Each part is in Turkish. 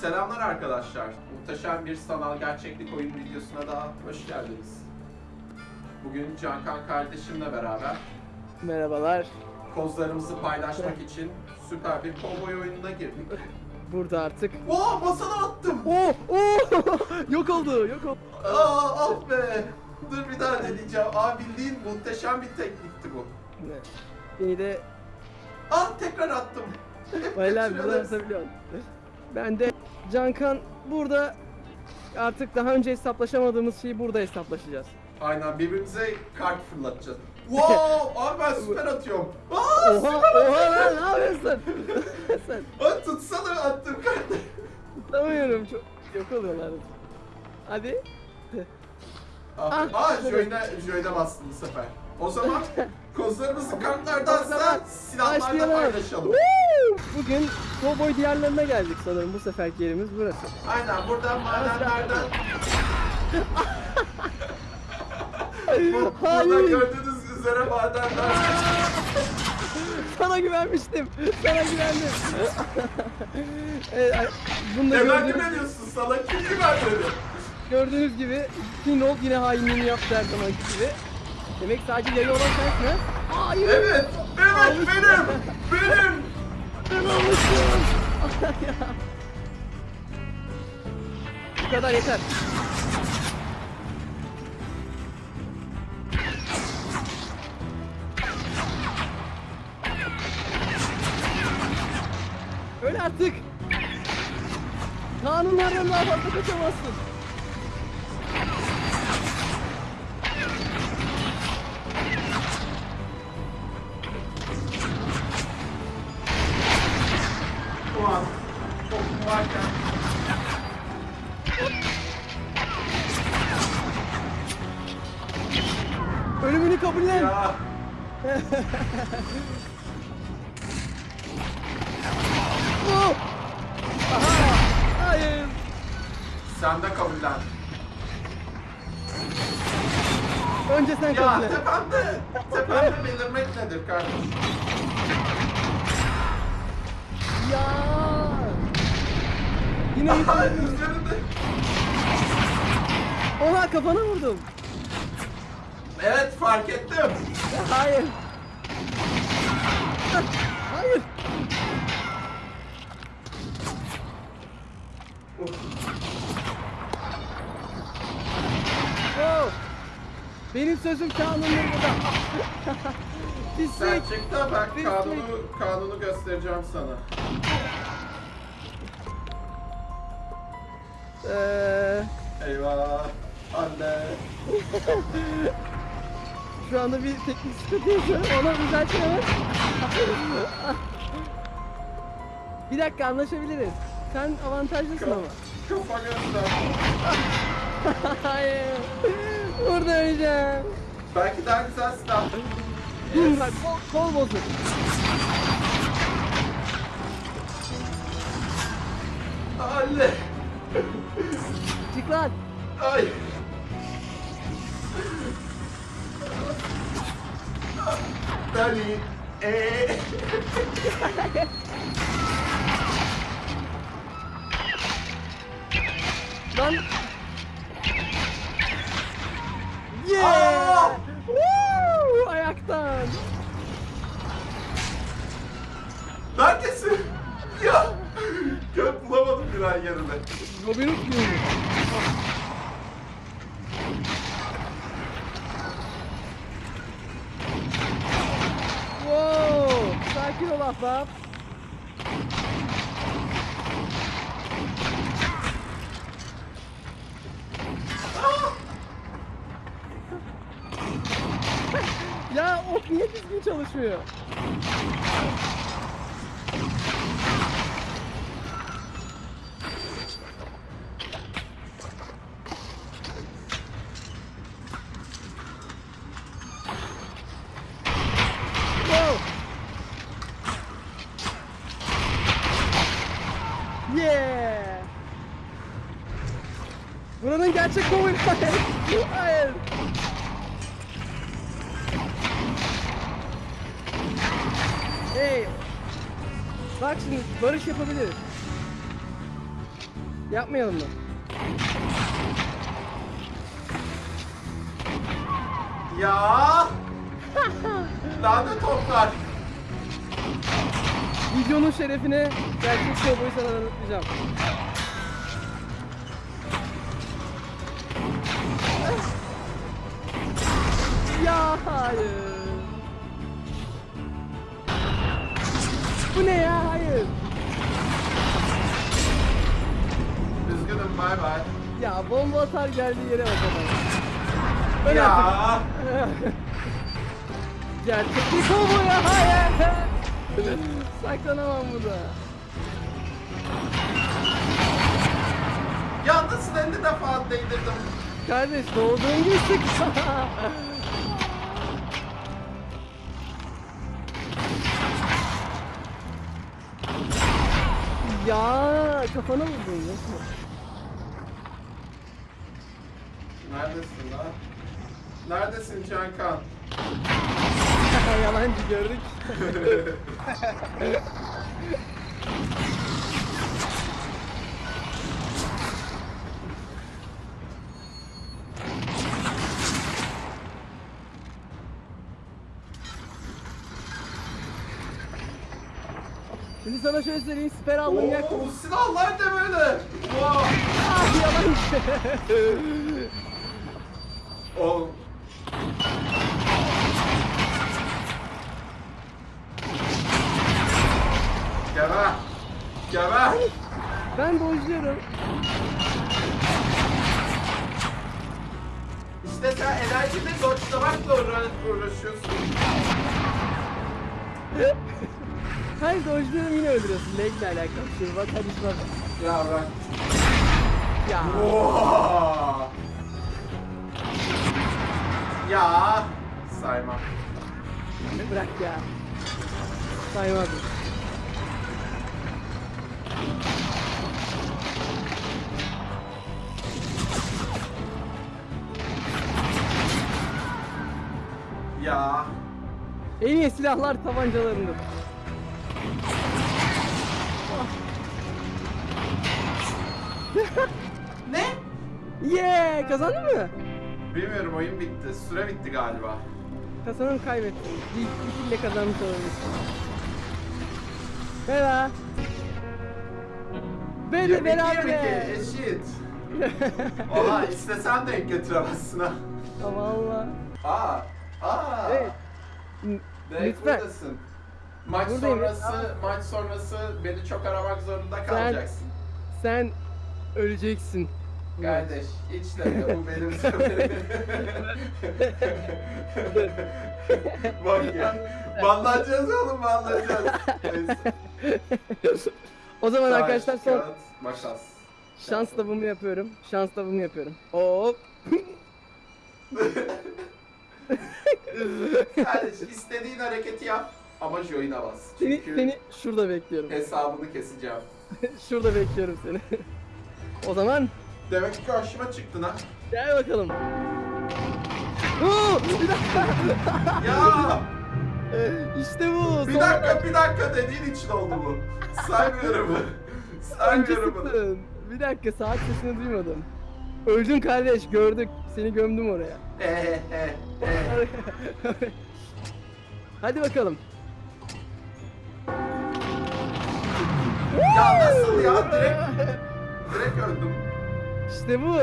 Selamlar arkadaşlar. Muhteşem bir sanal gerçeklik oyun videosuna daha hoş geldiniz. Bugün Cankan kardeşimle beraber Merhabalar. kozlarımızı paylaşmak için süper bir kovboy oyununa girdik. Burada artık. Oo masana attım. Oo, oo! yok oldu, yok oldu. Aa ah be. Dur bir daha deneyeceğim. Aa bildiğin muhteşem bir teknikti bu. Ne? Beni de Ah tekrar attım. Baylar Şurada- burada atabiliyorsun. Ben de Cankan burada artık daha önce hesaplaşamadığımız şeyi burada hesaplaşacağız. Aynen birbirimize kart fırlatacağız. Wow! Abi ben süper atıyorum. Aa Oha, süper oha lan ne yapıyorsun? Sen Aa, tutsana attım kartı. tutamıyorum çok yok oluyorlar. Hadi. Ah, Ah, ah. Joy'ne, Joy'ne bastım bu sefer. O zaman kozlarımızı kartlardansa zaman silahlarla paylaşalım. Bugün Cowboy diyarlarına geldik sanırım bu seferki yerimiz burası. Aynen buradan madenlerden... Bu, burada gördüğünüz üzere madenler... Sana güvenmiştim. Sana güvendim. evet, bunu da Hemen gördüğünüz, güveniyorsun sana kim güvenmedi? gördüğünüz gibi Kinol yine hainliğini yaptı her zamanki gibi. Demek sadece yayı olan sensin ha? Hayır. Evet, evet Almışsın. benim, benim. Ben almışım. Bu kadar yeter. Öyle artık. Kanunlardan daha fazla kaçamazsın. Sen de kabullen. Önce sen Ya kabullen. tepemde, tepemde belirmek nedir kardeşim? Ya. Yine Aha, yıkıldım. üzerinde. Oha kafana vurdum. Evet fark ettim. Hayır. Benim sözüm kanundur burada. Sen Pislik. çık da ben Pislik. kanunu, kanunu göstereceğim sana. Ee, Eyvah. Anne. şu anda bir teknik sıkıntı yaşıyorum. Ona düzeltin hemen. bir dakika anlaşabiliriz. Sen avantajlısın ama. Kafa göster. Hayır. Burada öleceğim. Belki daha güzel silah. Dur bak kol, kol bozuk. Anne. Çık lan. Ay. Dani. Eee. Robin Hood gibi. Wow! Sakin ol ahbap. ya ok niye düzgün çalışmıyor? Wow! Yeah! Buranın gerçek kovboy hayır. Hayır. Hey. Bak şimdi barış yapabiliriz. Yapmayalım mı? Ya! Lanet toplar. Videonun şerefine gerçek kovboyu sana anlatacağım. Ya hayır. Bu ne ya? Hayır. Üzgünüm bay bay. Ya bomba atar geldiği yere bak adam. Öl Ya! artık. Gerçek bir kovboy ya hayır. Saklanamam burada. Ya nasıl 50 defa değdirdim? Kardeş doğduğun gibi sık. ya kafana vurdun nasıl? Neredesin lan? Neredesin Cankan? Yalancı gördük. Şimdi sana şöyle söyleyeyim siper aldım yak. Oo, silahlar ne böyle? Wow. Ah yalancı. O Geber. Geber. ben dojluyorum. İşte sen enerjide dodge'lamakla uğra- uğraşıyorsun. Hayır dojluyorum yine öldürüyorsun. Legle alakalı. Şimdi bak hadi bak. Ya bırak. Ya. Oha. Ya. Sayma. Bırak ya. Saymadım. Ya. En iyi silahlar tabancalarındır. Ne? Yeah! Kazandın mı? Bilmiyorum oyun bitti. Süre bitti galiba. Kazanın kaybettin. Bir, kille kazanmış olabilirsin. Merhaba. Be de 22 beraber. eşit. Oha istesen denk getiremezsin ha. Ama Allah. Aa. Aa. Evet. Direkt Lütfen. buradasın. Maç Buradayım. sonrası, maç sonrası beni çok aramak zorunda kalacaksın. Sen öleceksin. Kardeş, deme bu benim seferim. Bak ya. Banlanacağız oğlum banlanacağız. O zaman Taş, arkadaşlar son kağıt, makas. şans tabımı yapıyorum. Şans tabımı yapıyorum. Hop. Kardeş istediğin hareketi yap ama join'a bas. Seni, Çünkü seni şurada bekliyorum. hesabını keseceğim. şurada bekliyorum seni. O zaman Demek ki karşıma çıktın ha. gel bakalım. Oo, bir dakika. Ya işte bu. bir son dakika bir dakika dediğin için oldu bu. Saymıyorum. Saymıyorum bunu. Bir dakika saat sesini duymadım. Öldün kardeş gördük. Seni gömdüm oraya. Hadi bakalım. Ya nasıl ya direkt direkt öldüm. İşte bu.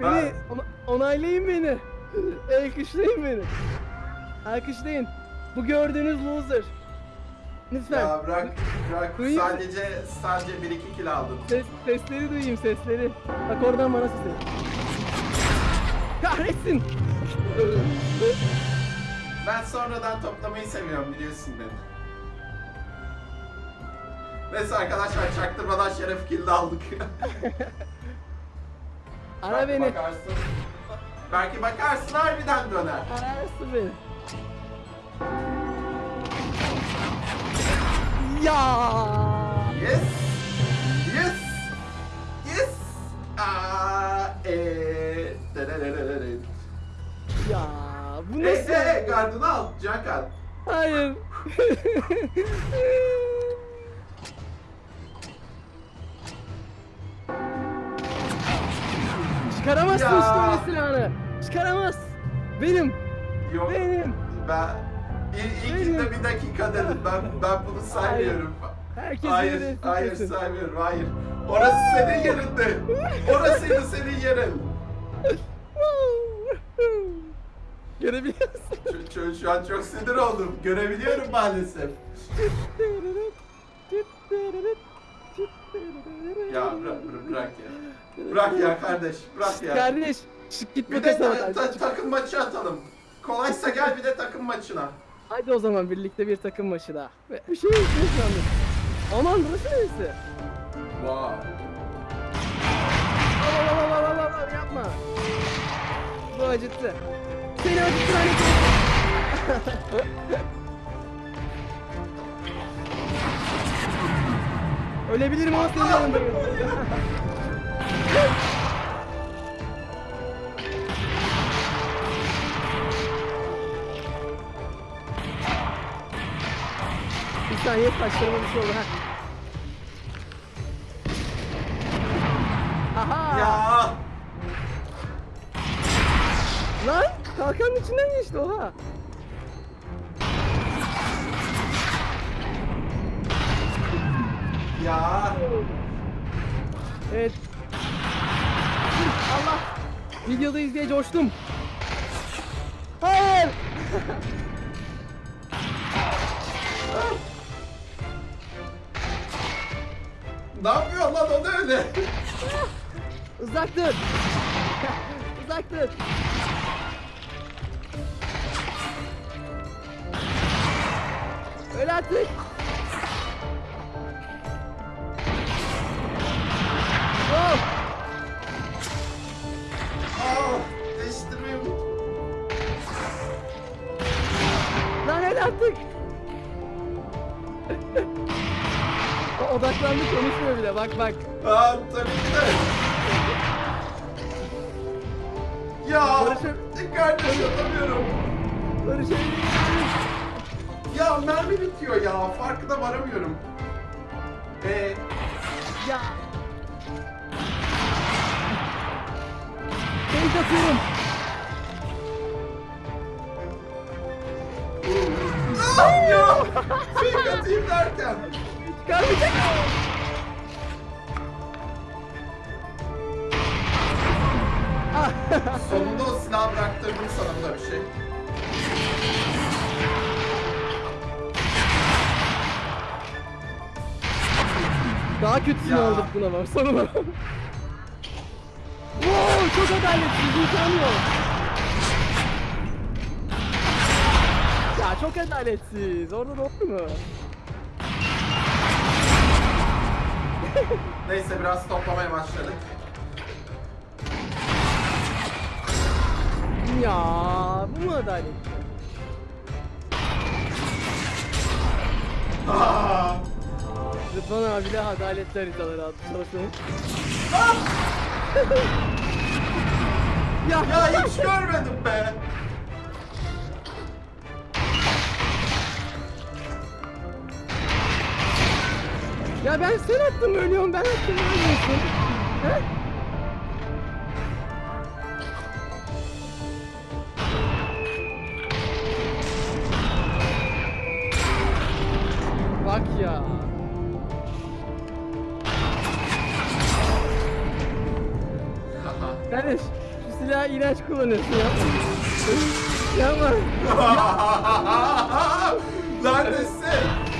Beni Ben- ona- onaylayın beni. Alkışlayın beni. Alkışlayın. Bu gördüğünüz loser. Lütfen. Ya bırak bırak Duyayım. sadece sadece 1 2 kill aldım. Ses, sesleri duyayım sesleri. Bak oradan bana sesleri. Kahretsin. Ben sonradan toplamayı seviyorum biliyorsun beni. Neyse arkadaşlar çaktırmadan şeref kill de aldık. Ara Belki beni. Bakarsın. Belki bakarsın harbiden döner. Ararsın beni. Ya. Yes. Yes. Yes. Aa, dedededede. Ya bu Hey nasıl? hey gardını al Cankan. Hayır. Çıkaramazsın Ya. işte öyle silahını. Çıkaramaz. Benim. Yok. Benim. Ben İl, ilkinde bir dakika dedim. Ben ben bunu saymıyorum. Herkes Hayır, hayır sıkıyorsun. saymıyorum. Hayır. Orası senin yerinde. Orasıydı senin yerin. Görebiliyorsun. Şu, şu, şu an çok sinir oldum. Görebiliyorum maalesef. Ya bırak, bırak, bırak ya. Bırak ya kardeş, bırak ya. Kardeş, çık git Bir de ta- ta- takım maçı atalım. Kolaysa gel bir de takım maçına. Hadi o zaman birlikte bir takım maçı daha. Ve bir şey şu anda. Aman burası neresi? Wow. Al al al al al al yapma. Bu acıttı. Seni acıttı hani. Ölebilirim ama senin yanındayım. Saniye taşlarıma bir şey oldu ha. Aha! Ya. Lan kalkanın içinden geçti oha. Ya. Evet. Allah. Videodayız diye coştum. Hayır. Ne yapıyor lan o da öyle? Uzak dur. Uzak dur. Öyle artık. Oh. Aa, değiştirmeyi unut. Lan öyle artık. Odaklandı konuşmuyor bile bak bak. Aa, tabii ki de. Ya. Barış'ım. Kardeş atamıyorum. Barışabiliriz. Ya mermi bitiyor ya. Farkına varamıyorum. Ee, Ya. Fake atıyorum. ah ya. Fake atayım derken. Ah. Sonunda o silahı bıraktırdım sana bu da bir şey. Daha kötüsünü Ya. aldık buna bak sonuna. wow, çok adaletsiz imkanı yok. Ya çok adaletsiz. Orada doğru mu? Neyse biraz toplamaya başladık. Ya bu mu adalet? Aa, Rıdvan abiyle adaletli haritaları adlı çalışmanın. ya, ya hiç görmedim be. Ya ben sen attım ölüyorum ben attım ölmüyorsun. He? Bak ya. Kardeş şu silahı iğrenç kullanıyorsun yapma. yapma. Neredesin? Oh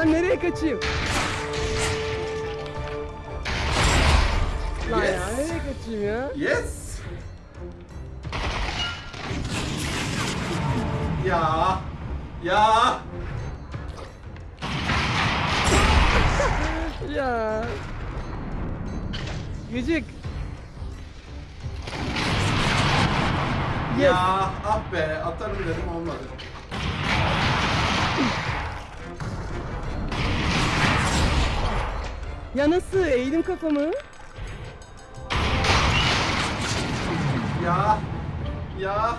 Lan nereye kaçayım? Lan ya Yes. nereye kaçayım ya? Yes. Ya. Ya. Ya. Gıcık. Ya ah be atarım dedim olmadı. Ya nasıl? Eğdim kafamı. Ya ya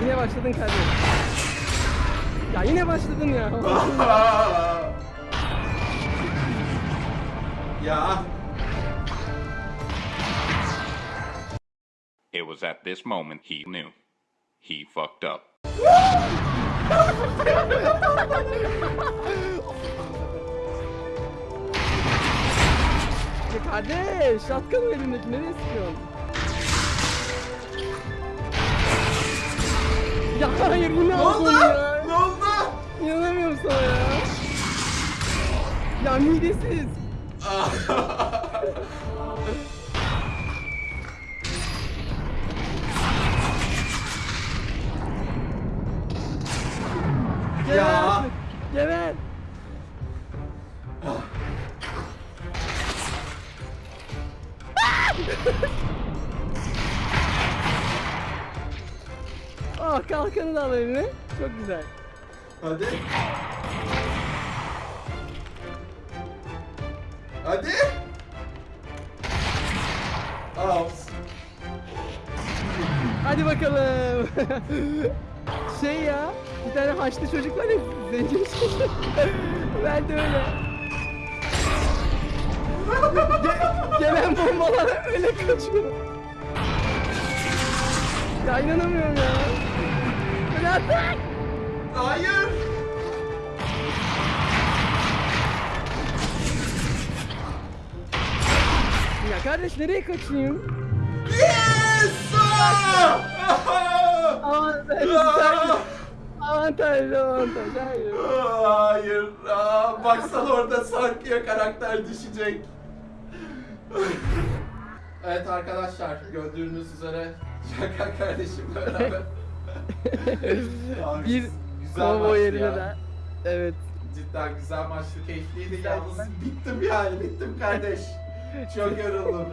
Yine başladın kardeşim. Ya yine başladın ya. ya It was at this moment he knew. He fucked up. Ya kardeş, şatkan mı elimdeki? Nereye sıkıyorsun? Ya hayır yine ne oldu? ya. Ne oldu? İnanamıyorum sana ya. Ya midesiz. Geber Ya. Geber. Oh kalkanı da al eline. Çok güzel. Hadi. Hadi. Al. Hadi bakalım. şey ya, bir tane haçlı çocuk var ya, zenci çocuk. ben de öyle. Ge- gelen bombalar öyle kaçıyor. Ya inanamıyorum ya. Atak. Hayır. Ya kardeş nereye kaçayım? Yes! Avantaj, avantaj, avantaj, hayır. Hayır. Aa, baksana orada Sarkı'ya karakter düşecek. evet arkadaşlar gördüğünüz üzere Şaka kardeşim beraber. Abi, bir güzel maçtı yerine ya. de. Evet. Cidden güzel maçtı, keyifliydi. Yalnız bittim yani, bittim kardeş. Çok yoruldum.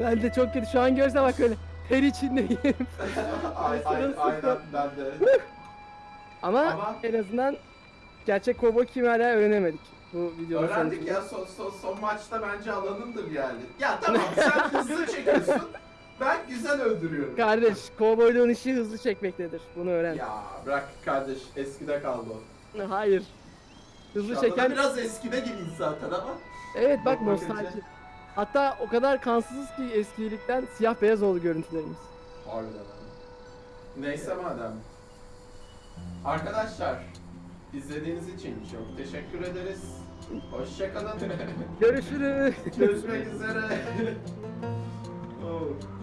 Ben de çok kötü. Şu an görse bak öyle ter içindeyim. ay, ay, aynen ben de. Ama, Ama- en azından gerçek kovboy kim hala öğrenemedik. Bu videonun Öğrendik ya son, son, son maçta bence alanındır yani. Ya tamam sen hızlı çekiyorsun. Ben güzel öldürüyorum. Kardeş, kovboyluğun işi hızlı çekmektedir. Bunu öğren. Ya bırak kardeş eskide kaldı o. Hayır. Hızlı Şu çeken... biraz eskide gibiyiz zaten ama. Evet bak bakınca- nostalji. Hatta o kadar kansızız ki eskilikten siyah beyaz oldu görüntülerimiz. Harbiden ha. Neyse madem. Arkadaşlar izlediğiniz için çok teşekkür ederiz. Hoşçakalın. Görüşürüz. Görüşmek üzere. Oh.